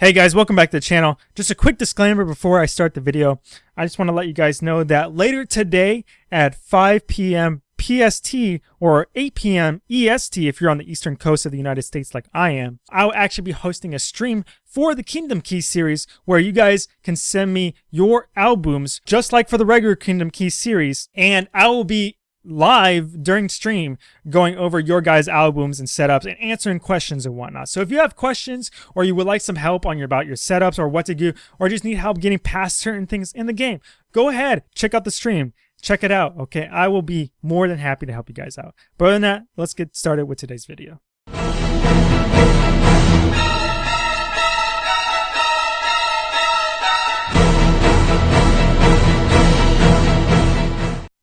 Hey guys, welcome back to the channel. Just a quick disclaimer before I start the video. I just want to let you guys know that later today at 5 p.m. PST or 8 p.m. EST if you're on the eastern coast of the United States like I am, I'll actually be hosting a stream for the Kingdom Keys series where you guys can send me your albums just like for the regular Kingdom Keys series and I will be live during stream going over your guys albums and setups and answering questions and whatnot. So if you have questions or you would like some help on your about your setups or what to do or just need help getting past certain things in the game go ahead check out the stream. Check it out okay? I will be more than happy to help you guys out. But other than that let's get started with today's video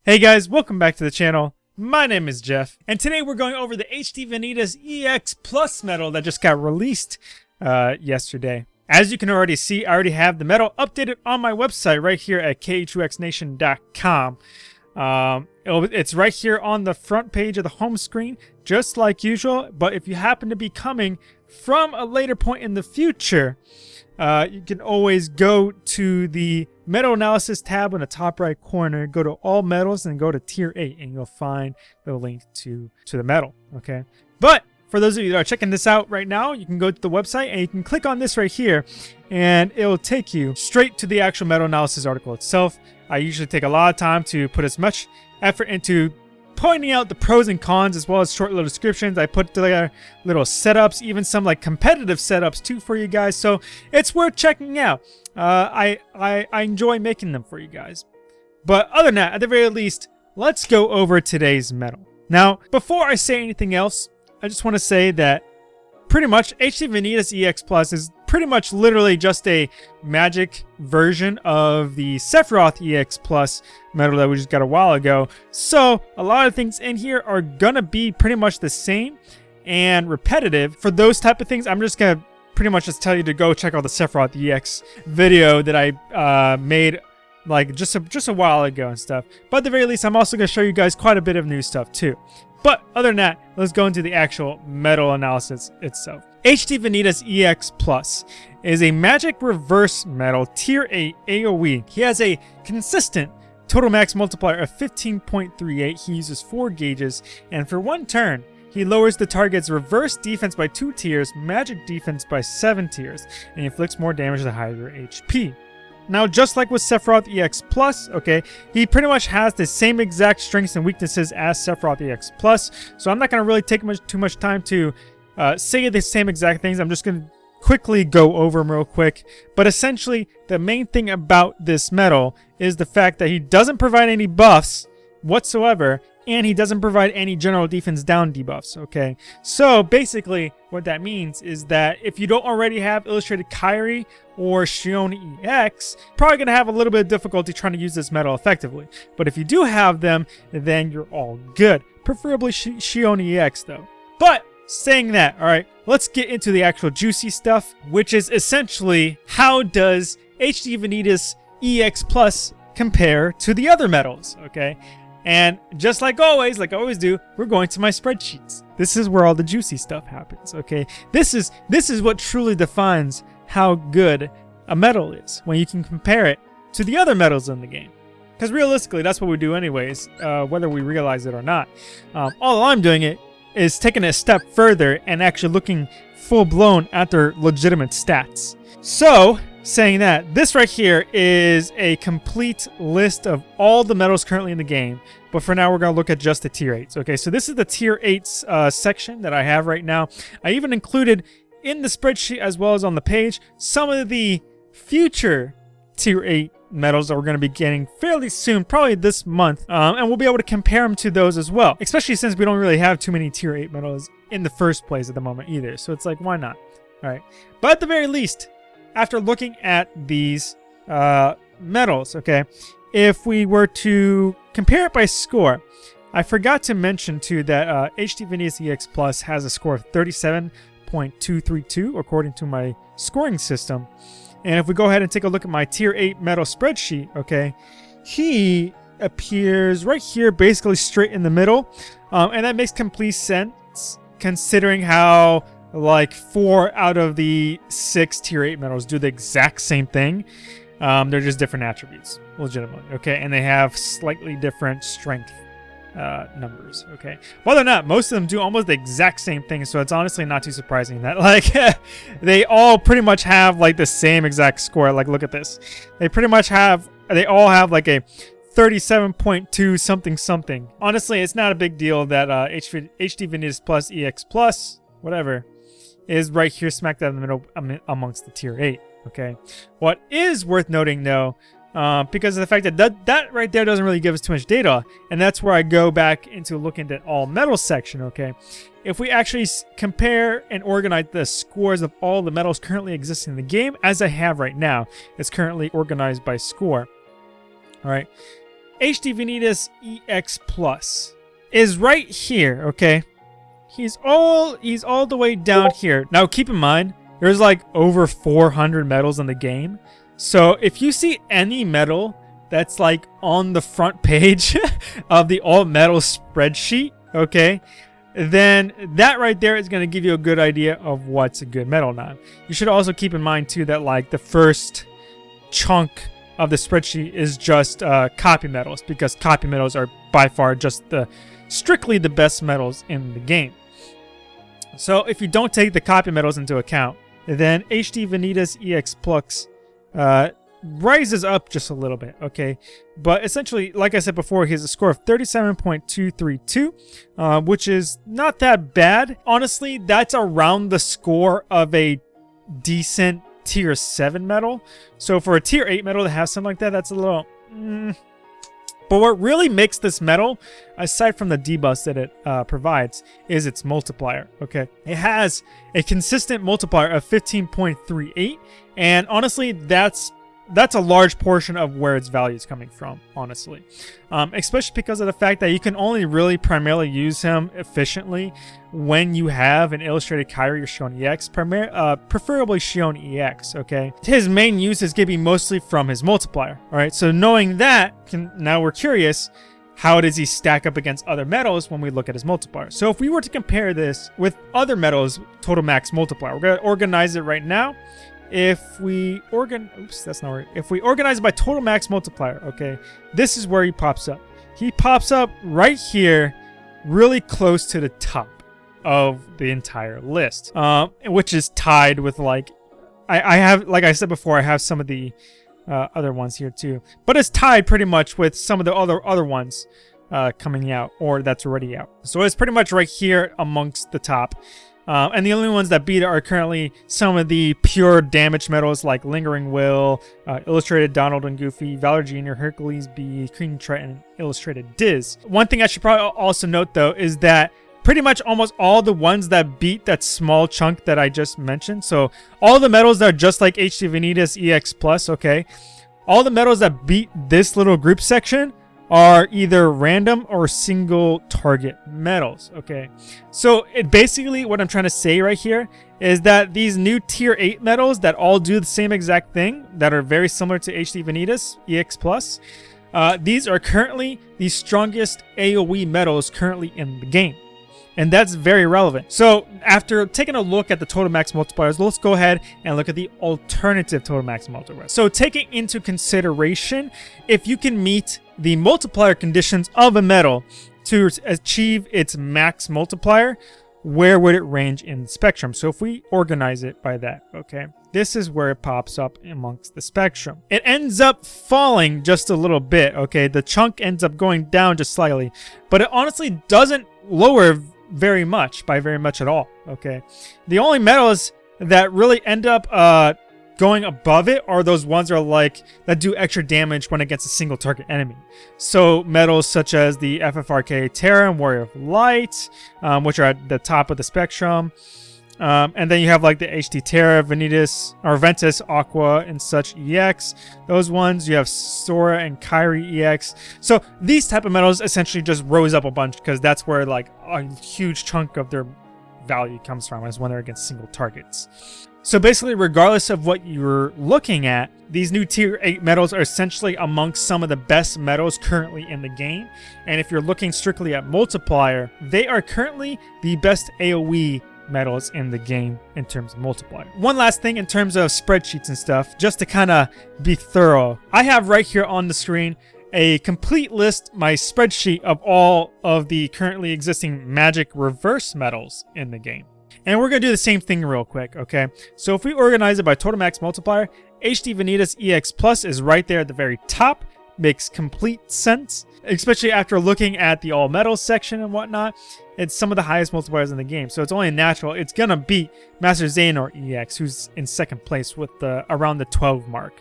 Hey guys, welcome back to the channel. My name is Jeff, and today we're going over the HD Vanitas EX Plus medal that just got released uh, yesterday. As you can already see, I already have the medal updated on my website right here at k2xnation.com. Um, it's right here on the front page of the home screen, just like usual, but if you happen to be coming from a later point in the future, uh, you can always go to the medal analysis tab in the top right corner, go to all medals and go to tier 8 and you'll find the link to, to the medal. okay? But for those of you that are checking this out right now, you can go to the website and you can click on this right here and it'll take you straight to the actual medal analysis article itself. I usually take a lot of time to put as much effort into pointing out the pros and cons as well as short little descriptions. I put together little setups, even some like competitive setups too for you guys. So it's worth checking out. Uh, I, I, I enjoy making them for you guys. But other than that, at the very least, let's go over today's medal. Now, before I say anything else, I just want to say that pretty much HD Vanitas EX Plus is pretty much literally just a magic version of the Sephiroth EX Plus medal that we just got a while ago. So a lot of things in here are gonna be pretty much the same and repetitive. For those type of things, I'm just gonna pretty much just tell you to go check out the Sephiroth EX video that I uh, made like just a, just a while ago and stuff. But at the very least, I'm also to show you guys quite a bit of new stuff too. But other than that, let's go into the actual medal analysis itself. HD Vanitas EX Plus is a magic reverse medal tier 8 AoE. He has a consistent total max multiplier of 15.38. He uses 4 gauges, and for one turn, he lowers the target's reverse defense by 2 tiers, magic defense by 7 tiers, and inflicts more damage the higher HP. Now, just like with Sephiroth EX Plus, okay, he pretty much has the same exact strengths and weaknesses as Sephiroth EX Plus, so I'm not going to really take much, too much time to uh, say the same exact things. I'm just going to quickly go over them real quick. But essentially, the main thing about this medal is the fact that he doesn't provide any buffs whatsoever, and he doesn't provide any general defense down debuffs, okay? So basically, what that means is that if you don't already have Illustrated Kairi or Xion EX, probably going to have a little bit of difficulty trying to use this medal effectively. But if you do have them, then you're all good. Preferably Xion EX though. But Saying that, alright, let's get into the actual juicy stuff, which is essentially how does HD Vanitas EX Plus compare to the other medals, okay? And just like always, like I always do, we're going to my spreadsheets. This is where all the juicy stuff happens, okay? This is this is what truly defines how good a medal is, when you can compare it to the other medals in the game. Because realistically, that's what we do anyways, uh, whether we realize it or not. Um, all I'm doing it is taking a step further and actually looking full-blown at their legitimate stats. So, saying that, this right here is a complete list of all the medals currently in the game. But for now, we're going to look at just the tier 8s. Okay, so this is the tier 8s uh, section that I have right now. I even included in the spreadsheet as well as on the page some of the future tier 8 medals that we're going to be getting fairly soon, probably this month. Um, and we'll be able to compare them to those as well, especially since we don't really have too many tier 8 medals in the first place at the moment either. So it's like, why not? All right. But at the very least, after looking at these uh, medals, okay, if we were to compare it by score, I forgot to mention too that uh, HD Vanitas EX Plus has a score of 37.232 according to my scoring system. And if we go ahead and take a look at my tier 8 medal spreadsheet, okay, he appears right here, basically straight in the middle. Um, and that makes complete sense considering how like four out of the six tier 8 medals do the exact same thing. Um, they're just different attributes, legitimately. Okay, and they have slightly different strength uh, numbers. Okay, whether or not most of them do almost the exact same thing, so it's honestly not too surprising that like they all pretty much have like the same exact score. Like, look at this. They pretty much have. They all have like a 37.2 something something. Honestly, it's not a big deal that uh, HD, HD Plus EX Plus, whatever, is right here smack dab in the middle amongst the tier 8. Okay. What is worth noting though uh, because of the fact that, that that right there doesn't really give us too much data. And that's where I go back into looking at all medals section, okay? If we actually compare and organize the scores of all the medals currently existing in the game, as I have right now, it's currently organized by score. All right. HD Vanitas EX Plus is right here, okay? He's all he's all the way down here. Now keep in mind, there's like over 400 medals in the game. So if you see any medal that's like on the front page of the all medal spreadsheet, okay, then that right there is going to give you a good idea of what's a good medal now. You should also keep in mind too that like the first chunk of the spreadsheet is just uh, copy medals because copy medals are by far just the strictly the best medals in the game. So if you don't take the copy medals into account, then HD Vanitas EX Plus uh, rises up just a little bit, okay? But essentially, like I said before, he has a score of 37.232, uh, which is not that bad. Honestly, that's around the score of a decent tier 7 medal. So for a tier 8 medal to have something like that, that's a little... Mm, but what really makes this medal, aside from the debuffs that it uh, provides, is its multiplier, okay? It has a consistent multiplier of 15.38, and honestly, that's that's a large portion of where its value is coming from, honestly. Um, especially because of the fact that you can only really primarily use him efficiently when you have an illustrated Kairi or Xion EX, primar uh, preferably Xion EX, okay? His main use is going to be mostly from his multiplier, all right? So knowing that, can, now we're curious, how does he stack up against other medals when we look at his multiplier? So if we were to compare this with other medals total max multiplier, we're going to organize it right now if we organ oops that's not right. If we organize by total max multiplier okay this is where he pops up. He pops up right here really close to the top of the entire list um, which is tied with like I, I have like I said before I have some of the uh, other ones here too but it's tied pretty much with some of the other other ones uh, coming out or that's already out. So it's pretty much right here amongst the top uh, and the only ones that beat it are currently some of the pure damage medals like Lingering Will, uh, Illustrated Donald and Goofy, Valor Jr., Hercules B, King Triton, Illustrated Diz. One thing I should probably also note though is that pretty much almost all the ones that beat that small chunk that I just mentioned. So all the medals that are just like HD Vanitas EX Plus, okay? All the medals that beat this little group section are either random or single target medals, okay? So it basically, what I'm trying to say right here is that these new tier 8 medals that all do the same exact thing, that are very similar to HD Vanitas, EX+, Plus, uh, these are currently the strongest AoE medals currently in the game. And that's very relevant. So after taking a look at the total max multipliers, let's go ahead and look at the alternative total max multipliers. So taking into consideration, if you can meet the multiplier conditions of a medal to achieve its max multiplier, where would it range in the spectrum? So if we organize it by that, okay, this is where it pops up amongst the spectrum. It ends up falling just a little bit, okay? The chunk ends up going down just slightly, but it honestly doesn't lower very much, by very much at all, okay? The only metals that really end up uh, going above it are those ones that are like that do extra damage when against a single target enemy. So medals such as the FFRK Terra and Warrior of Light, um, which are at the top of the spectrum. Um, and then you have like the HD Terra, Vanitas, or Ventus, Aqua, and such EX. Those ones, you have Sora and Kairi EX. So these type of medals essentially just rose up a bunch because that's where like a huge chunk of their value comes from is when they're against single targets. So basically, regardless of what you're looking at, these new tier 8 medals are essentially amongst some of the best medals currently in the game. And if you're looking strictly at multiplier, they are currently the best AoE medals in the game in terms of multiplier. One last thing in terms of spreadsheets and stuff, just to kind of be thorough. I have right here on the screen a complete list, my spreadsheet of all of the currently existing magic reverse medals in the game. And we're going to do the same thing real quick, okay? So if we organize it by total max multiplier, HD Vanitas EX Plus is right there at the very top. Makes complete sense, especially after looking at the all medals section and whatnot. It's some of the highest multipliers in the game, so it's only natural. It's going to beat Master Xehanort EX, who's in second place with the around the 12 mark.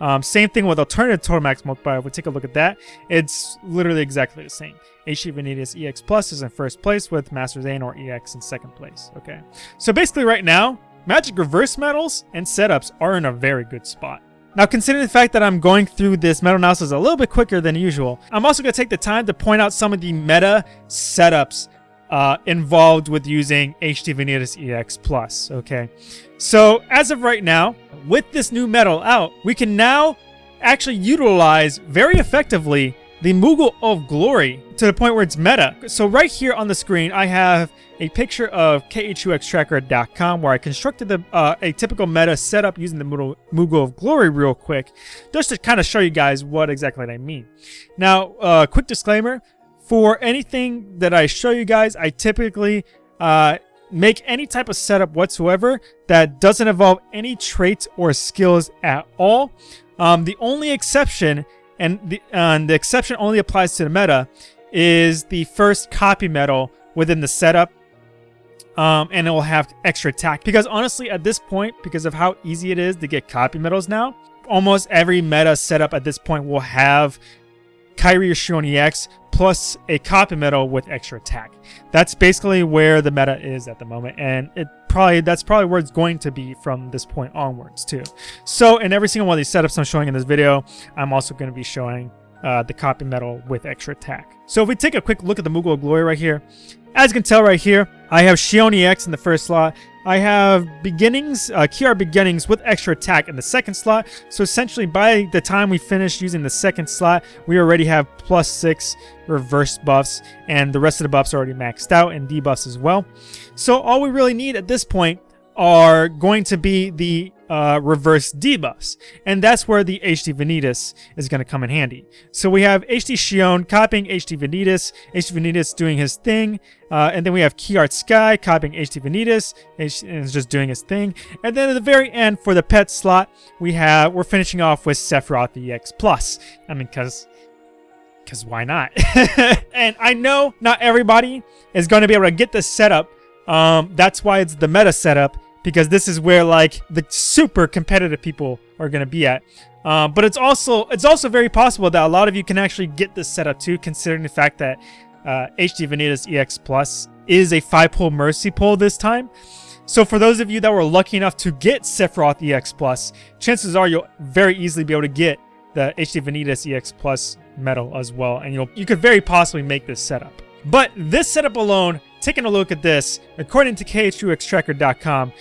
Um, same thing with alternative total max multiplier. If we take a look at that, it's literally exactly the same. HD Vanitas EX Plus is in first place with Master Xehanort EX in second place. Okay, so basically right now, Magic Reverse medals and setups are in a very good spot. Now, considering the fact that I'm going through this medal analysis a little bit quicker than usual, I'm also going to take the time to point out some of the meta setups uh, involved with using HD Vanitas EX Plus, okay? So, as of right now, with this new medal out, we can now actually utilize very effectively the Moogle of Glory to the point where it's meta. So right here on the screen, I have a picture of KHUXtracker.com where I constructed the, uh, a typical meta setup using the Moogle, Moogle of Glory real quick, just to kind of show you guys what exactly I mean. Now, uh, quick disclaimer, for anything that I show you guys, I typically uh, make any type of setup whatsoever that doesn't involve any traits or skills at all. Um, the only exception, and the, uh, the exception only applies to the meta, is the first copy medal within the setup. Um, and it will have extra attack. Because honestly, at this point, because of how easy it is to get copy medals now, almost every meta setup at this point will have Kairi or EX plus a copy medal with extra attack. That's basically where the meta is at the moment, and it probably that's probably where it's going to be from this point onwards too. So in every single one of these setups I'm showing in this video, I'm also going to be showing uh, the copy medal with extra attack. So if we take a quick look at the Moogle Glory right here, as you can tell right here, I have Xion EX in the first slot. I have beginnings, uh, Kiar beginnings with extra attack in the second slot. So essentially by the time we finish using the second slot, we already have plus six reverse buffs and the rest of the buffs are already maxed out and debuffs as well. So all we really need at this point are going to be the uh, reverse debuffs. And that's where the HD Vanitas is going to come in handy. So we have HD Xion copying HD Vanitas, HD Vanitas doing his thing, uh, and then we have Kiart Sky copying HD Vanitas, and is just doing his thing. And then at the very end for the pet slot, we have, we're finishing off with Sephiroth EX Plus. I mean, because because why not? and I know not everybody is going to be able to get this setup. Um, that's why it's the meta setup because this is where like the super competitive people are going to be at. Uh, but it's also it's also very possible that a lot of you can actually get this setup too, considering the fact that uh, HD Vanitas EX Plus is a five-pull Mercy pull this time. So for those of you that were lucky enough to get Sephiroth EX Plus, chances are you'll very easily be able to get the HD Vanitas EX Plus medal as well, and you'll you could very possibly make this setup. But this setup alone, taking a look at this, according to KHUXtracker.com,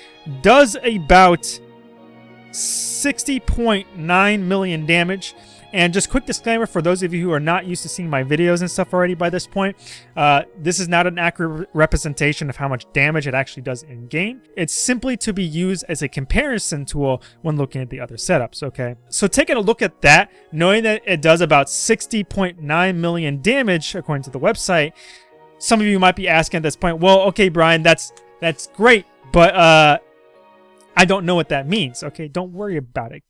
does about 60.9 million damage. And just quick disclaimer for those of you who are not used to seeing my videos and stuff already by this point, uh, this is not an accurate representation of how much damage it actually does in game. It's simply to be used as a comparison tool when looking at the other setups, okay? So taking a look at that, knowing that it does about 60.9 million damage according to the website, some of you might be asking at this point, well, okay, Brian, that's that's great, but uh, I don't know what that means. Okay, don't worry about it.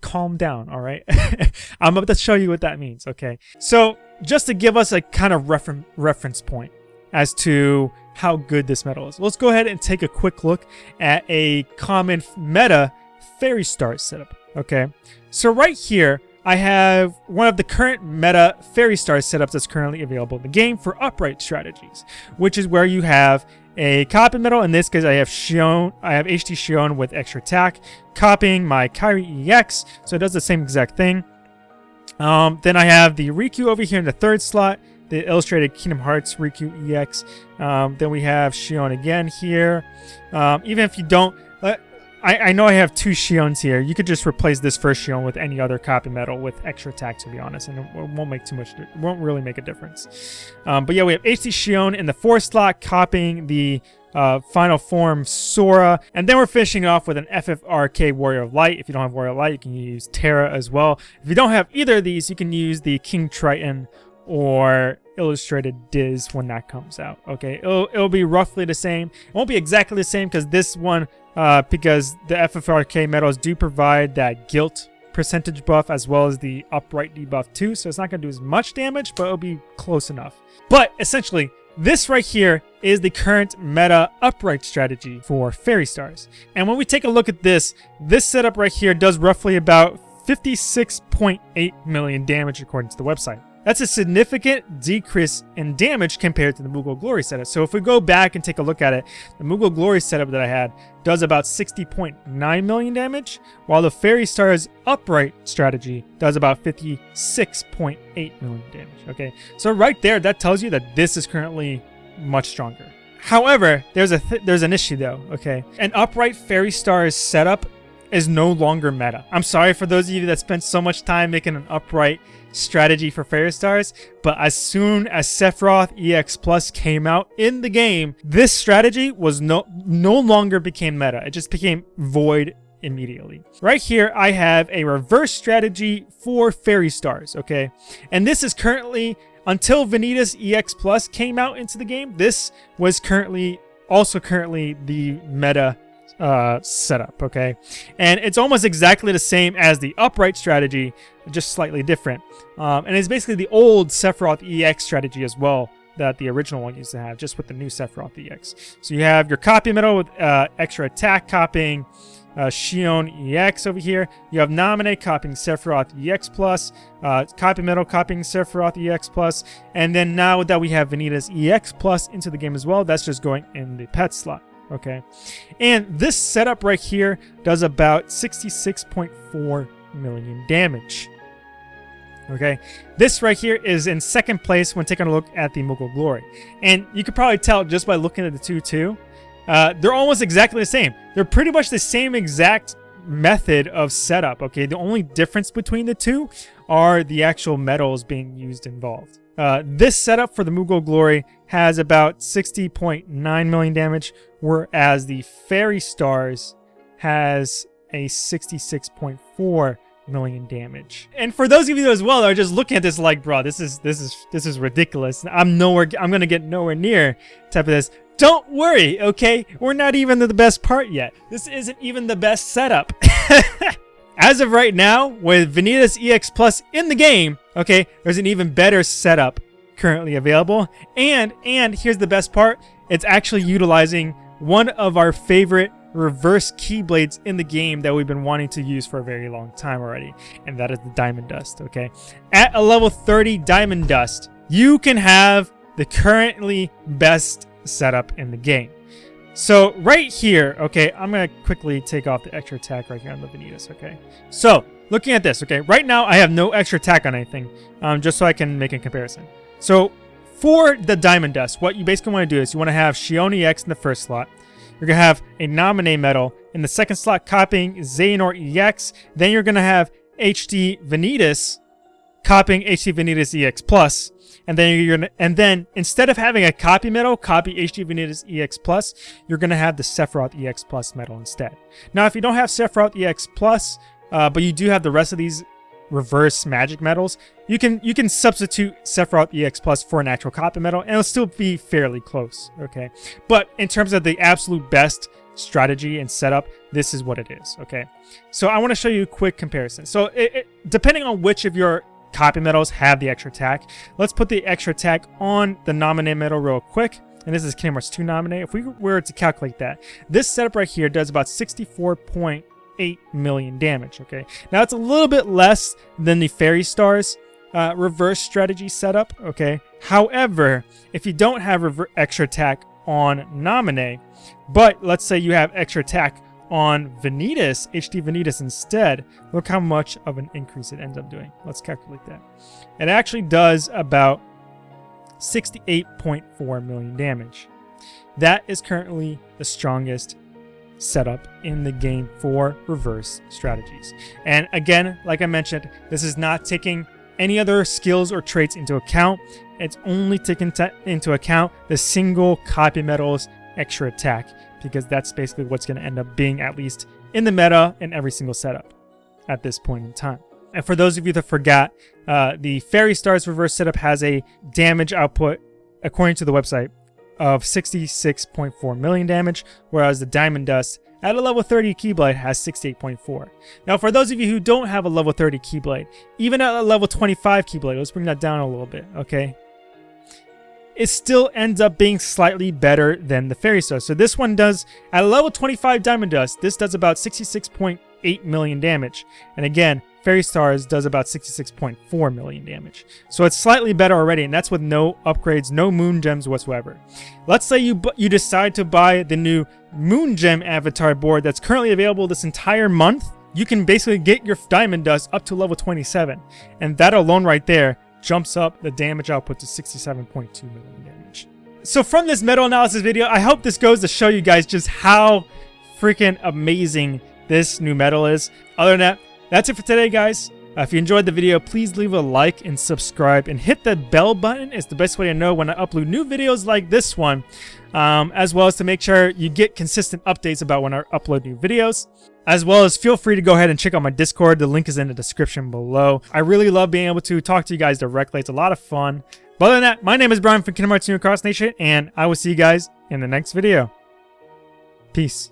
calm down, all right? I'm about to show you what that means, okay? So just to give us a kind of refer reference point as to how good this medal is, let's go ahead and take a quick look at a common meta Fairy Star setup, okay? So right here, I have one of the current meta Fairy Star setups that's currently available in the game for upright strategies, which is where you have a copy medal. In this case, I have shown I have HT Xion with extra attack, copying my Kairi EX, so it does the same exact thing. Um, then I have the Riku over here in the third slot, the illustrated Kingdom Hearts Riku EX. Um, then we have Xion again here. Um, even if you don't, uh, I, I know I have two Xions here. You could just replace this first Xion with any other copy medal with extra attack, to be honest, and it won't make too much. It won't really make a difference. Um, but yeah, we have HD Xion in the fourth slot, copying the uh, Final Form Sora, and then we're finishing off with an FFRK Warrior of Light. If you don't have Warrior of Light, you can use Terra as well. If you don't have either of these, you can use the King Triton or illustrated Diz when that comes out. Okay, it'll, it'll be roughly the same. It won't be exactly the same because this one, uh, because the FFRK medals do provide that guilt percentage buff as well as the upright debuff too. So it's not going to do as much damage, but it'll be close enough. But essentially, this right here is the current meta upright strategy for Fairy Stars. And when we take a look at this, this setup right here does roughly about 56.8 million damage according to the website. That's a significant decrease in damage compared to the Moogle Glory setup. So if we go back and take a look at it, the Moogle Glory setup that I had does about 60.9 million damage, while the Fairy Stars Upright strategy does about 56.8 million damage. Okay, so right there, that tells you that this is currently much stronger. However, there's a th there's an issue though. Okay, an Upright Fairy Stars setup is no longer meta. I'm sorry for those of you that spent so much time making an Upright strategy for Fairy Stars, but as soon as Sephiroth EX Plus came out in the game, this strategy was no no longer became meta. It just became void immediately. Right here, I have a reverse strategy for Fairy Stars, okay? And this is currently, until Vanitas EX Plus came out into the game, this was currently, also currently the meta uh, setup, okay? And it's almost exactly the same as the upright strategy, just slightly different. Um, and it's basically the old Sephiroth EX strategy as well that the original one used to have, just with the new Sephiroth EX. So you have your copy medal with uh, extra attack copying, uh, Xion EX over here. You have Naminé copying Sephiroth EX Plus, uh, Copy medal copying Sephiroth EX Plus, and then now that we have Vanitas EX Plus into the game as well, that's just going in the pet slot okay? And this setup right here does about 66.4 million damage. Okay, this right here is in second place when taking a look at the Moogle Glory. And you could probably tell just by looking at the two too, uh, they're almost exactly the same. They're pretty much the same exact method of setup, okay? The only difference between the two are the actual medals being used involved. Uh, this setup for the Moogle Glory has about 60.9 million damage, whereas the Fairy Stars has a 66.4 million damage. And for those of you as well that are just looking at this like, bro, this is this is this is ridiculous. I'm nowhere I'm gonna get nowhere near type of this. Don't worry, okay? We're not even the best part yet. This isn't even the best setup. As of right now, with Vanitas EX Plus in the game, okay, there's an even better setup currently available. And, and here's the best part, it's actually utilizing one of our favorite reverse keyblades in the game that we've been wanting to use for a very long time already. And that is the Diamond Dust, okay? At a level 30 Diamond Dust, you can have the currently best setup in the game. So right here, okay, I'm going to quickly take off the extra attack right here on the Vanitas, okay? So looking at this, okay, right now I have no extra attack on anything, um, just so I can make a comparison. So for the Diamond Dust, what you basically want to do is you want to have Xion EX in the first slot. You're going to have a Naminé medal in the second slot copying Xehanort EX. Then you're going to have HD Vanitas copying HD Vanitas EX Plus. And then you're gonna, and then instead of having a copy medal, copy HD Vanitas EX Plus, you're gonna have the Sephiroth EX Plus medal instead. Now, if you don't have Sephiroth EX Plus, uh, but you do have the rest of these reverse magic medals, you can you can substitute Sephiroth EX Plus for an actual copy medal, and it'll still be fairly close. Okay, but in terms of the absolute best strategy and setup, this is what it is. Okay, so I want to show you a quick comparison. So it, it, depending on which of your copy medals have the extra attack. Let's put the extra attack on the Naminé medal real quick. And this is Kingdom Hearts 2 Naminé. If we were to calculate that, this setup right here does about 64.8 million damage, okay? Now, it's a little bit less than the Fairy Stars uh, reverse strategy setup, okay? However, if you don't have extra attack on Naminé, but let's say you have extra attack on Vanitas, HD Vanitas instead, look how much of an increase it ends up doing. Let's calculate that. It actually does about 68.4 million damage. That is currently the strongest setup in the game for reverse strategies. And again, like I mentioned, this is not taking any other skills or traits into account. It's only taking into account the single copy medals extra attack because that's basically what's going to end up being at least in the meta in every single setup at this point in time. And for those of you that forgot, uh, the Fairy Stars reverse setup has a damage output, according to the website, of 66.4 million damage, whereas the Diamond Dust at a level 30 Keyblade has 68.4. Now for those of you who don't have a level 30 Keyblade, even at a level 25 Keyblade, let's bring that down a little bit, okay? It still ends up being slightly better than the Fairy Star. So this one does, at level 25 Diamond Dust, this does about 66.8 million damage. And again, Fairy Stars does about 66.4 million damage. So it's slightly better already, and that's with no upgrades, no Moon Gems whatsoever. Let's say you you decide to buy the new Moon Gem avatar board that's currently available this entire month. You can basically get your Diamond Dust up to level 27, and that alone right there jumps up the damage output to 67.2 million damage. So from this medal analysis video, I hope this goes to show you guys just how freaking amazing this new medal is. Other than that, that's it for today, guys. Uh, if you enjoyed the video, please leave a like and subscribe and hit the bell button. It's the best way to know when I upload new videos like this one, um, as well as to make sure you get consistent updates about when I upload new videos. As well as feel free to go ahead and check out my Discord. The link is in the description below. I really love being able to talk to you guys directly. It's a lot of fun. But other than that, my name is Brian from Kingdom Hearts New Cross Nation, and I will see you guys in the next video. Peace.